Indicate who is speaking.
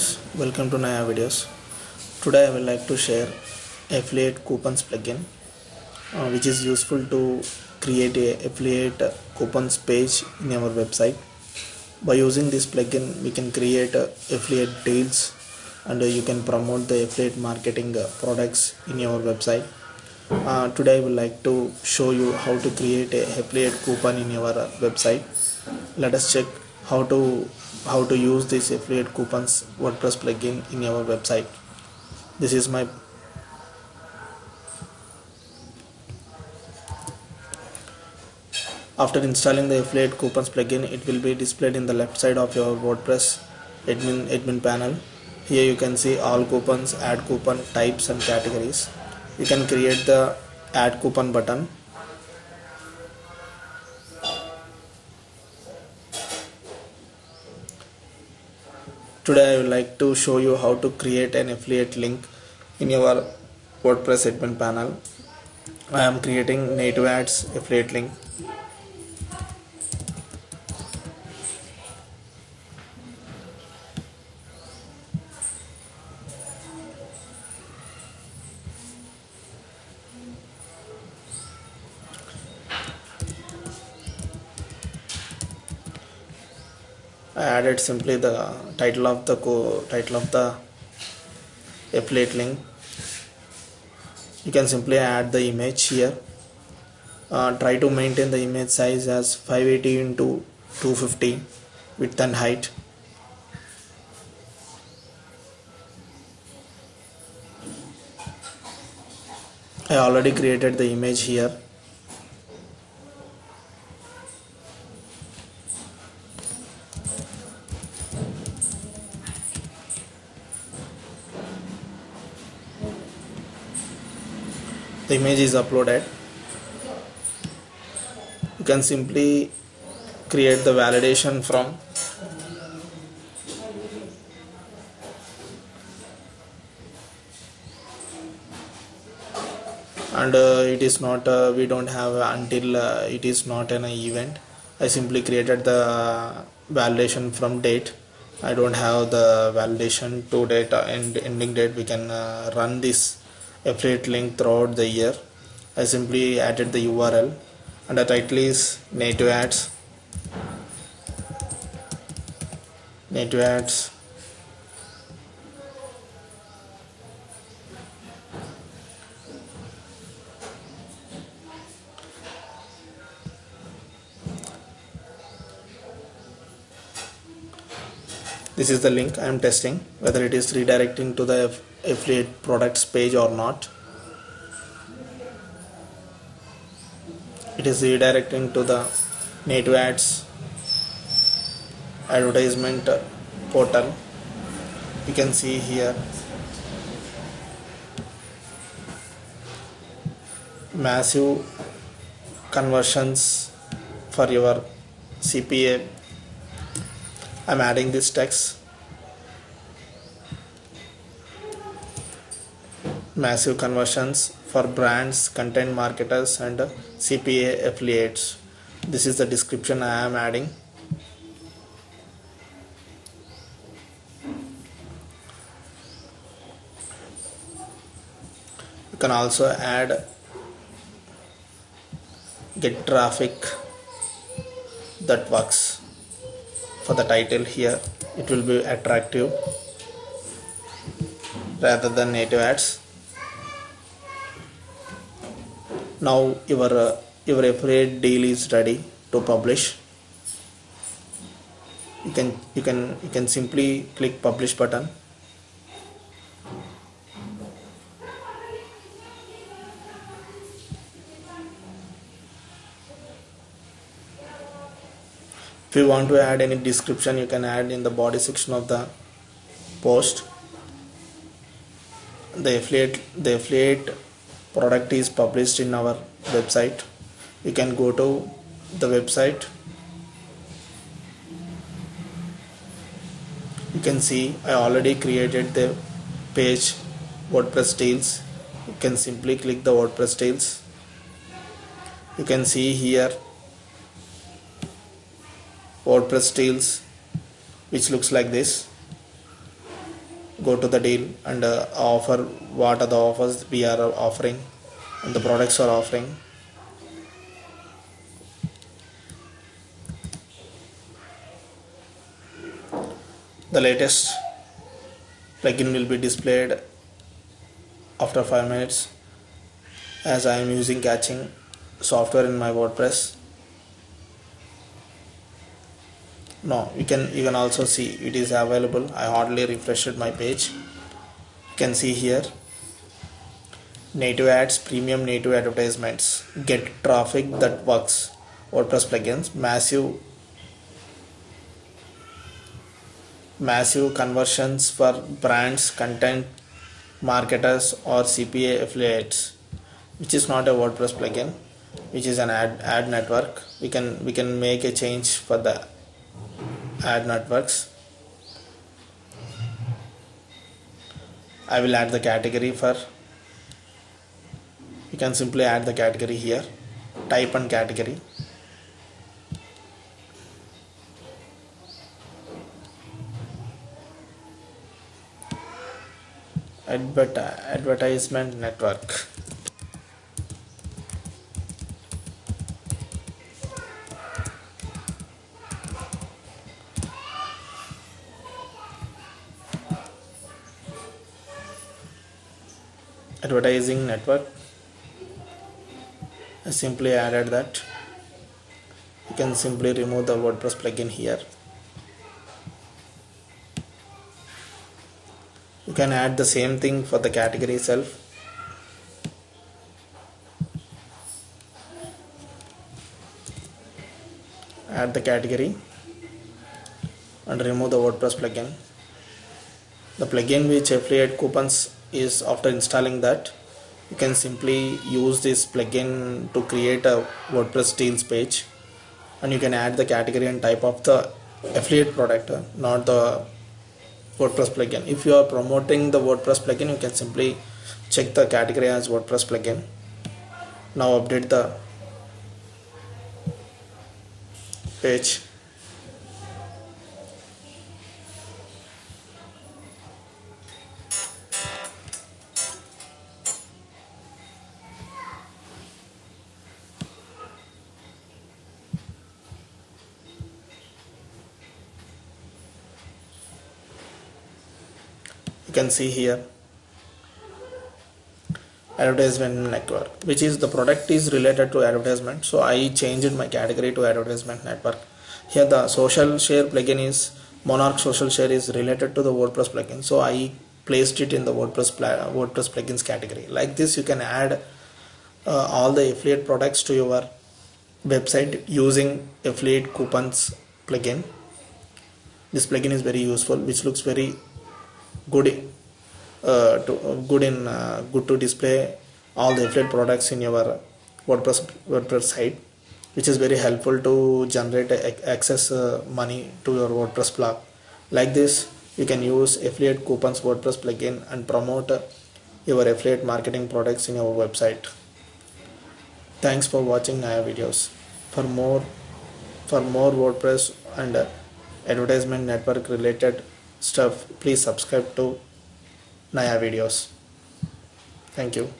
Speaker 1: friends welcome to Naya videos. Today I would like to share affiliate coupons plugin uh, which is useful to create a affiliate coupons page in our website. By using this plugin we can create uh, affiliate deals and uh, you can promote the affiliate marketing uh, products in your website. Uh, today I would like to show you how to create a affiliate coupon in your uh, website. Let us check how to how to use this affiliate coupons WordPress plugin in your website. This is my after installing the affiliate coupons plugin it will be displayed in the left side of your WordPress admin admin panel. Here you can see all coupons add coupon types and categories. You can create the add coupon button today I would like to show you how to create an affiliate link in your WordPress admin panel. I am creating native ads affiliate link I added simply the title of the co title of the affiliate link. You can simply add the image here. Uh, try to maintain the image size as 580 into 250 width and height. I already created the image here the image is uploaded. You can simply create the validation from and uh, it is not uh, we don't have until uh, it is not an event. I simply created the validation from date. I don't have the validation to date and ending date. We can uh, run this affiliate link throughout the year. I simply added the URL and the title is native ads. Native ads this is the link I am testing whether it is redirecting to the affiliate products page or not. It is redirecting to the native ads advertisement portal. You can see here. Massive conversions for your CPA I'm adding this text. Massive conversions for brands content marketers and CPA affiliates. This is the description I am adding. You can also add get traffic that works for the title here it will be attractive rather than native ads. Now your uh, your affiliate deal is ready to publish. You can you can you can simply click publish button if you want to add any description you can add in the body section of the post. The affiliate the affiliate product is published in our website. You can go to the website. You can see I already created the page WordPress deals. You can simply click the WordPress deals. You can see here WordPress deals which looks like this. Go to the deal and uh, offer what are the offers we are offering and the products are offering. The latest plugin will be displayed after 5 minutes as I am using caching software in my WordPress no you can you can also see it is available. I hardly refreshed my page. You can see here. Native ads premium native advertisements. Get traffic that works. WordPress plugins. Massive massive conversions for brands content marketers or CPA affiliates which is not a WordPress plugin which is an ad ad network. We can we can make a change for the ad networks. I will add the category for you can simply add the category here type and category. Advert advertisement network advertising network. I simply added that. You can simply remove the WordPress plugin here. You can add the same thing for the category itself. Add the category and remove the WordPress plugin the plugin which affiliate coupons is after installing that you can simply use this plugin to create a WordPress deals page. And you can add the category and type of the affiliate product uh, not the WordPress plugin. If you are promoting the WordPress plugin you can simply check the category as WordPress plugin. Now update the page you can see here. Advertisement network which is the product is related to advertisement. So I changed my category to advertisement network. Here the social share plugin is monarch social share is related to the WordPress plugin. So I placed it in the WordPress WordPress plugins category. Like this you can add uh, all the affiliate products to your website using affiliate coupons plugin. This plugin is very useful which looks very good uh, to, uh, good in uh, good to display all the affiliate products in your WordPress WordPress site which is very helpful to generate access uh, money to your WordPress blog. Like this you can use affiliate coupons WordPress plugin and promote your affiliate marketing products in your website. Thanks for watching Naya videos. For more for more WordPress and advertisement network related stuff please subscribe to Naya videos. Thank you